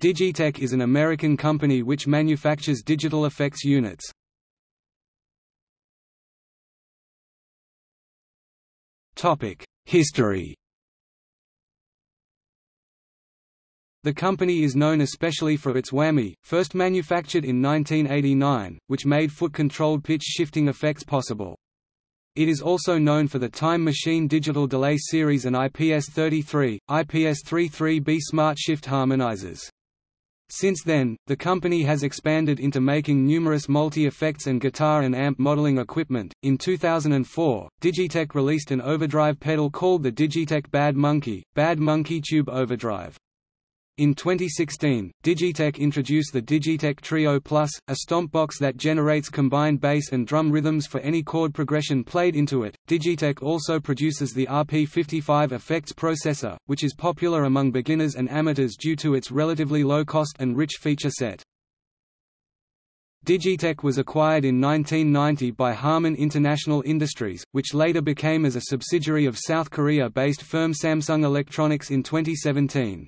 Digitech is an American company which manufactures digital effects units. History The company is known especially for its whammy, first manufactured in 1989, which made foot-controlled pitch-shifting effects possible. It is also known for the Time Machine Digital Delay Series and IPS-33, IPS-33B Smart Shift harmonizers. Since then, the company has expanded into making numerous multi-effects and guitar and amp modeling equipment. In 2004, Digitech released an overdrive pedal called the Digitech Bad Monkey, Bad Monkey Tube Overdrive. In 2016, Digitech introduced the Digitech Trio Plus, a stomp box that generates combined bass and drum rhythms for any chord progression played into it. Digitech also produces the RP55 effects processor, which is popular among beginners and amateurs due to its relatively low cost and rich feature set. Digitech was acquired in 1990 by Harman International Industries, which later became as a subsidiary of South Korea-based firm Samsung Electronics in 2017.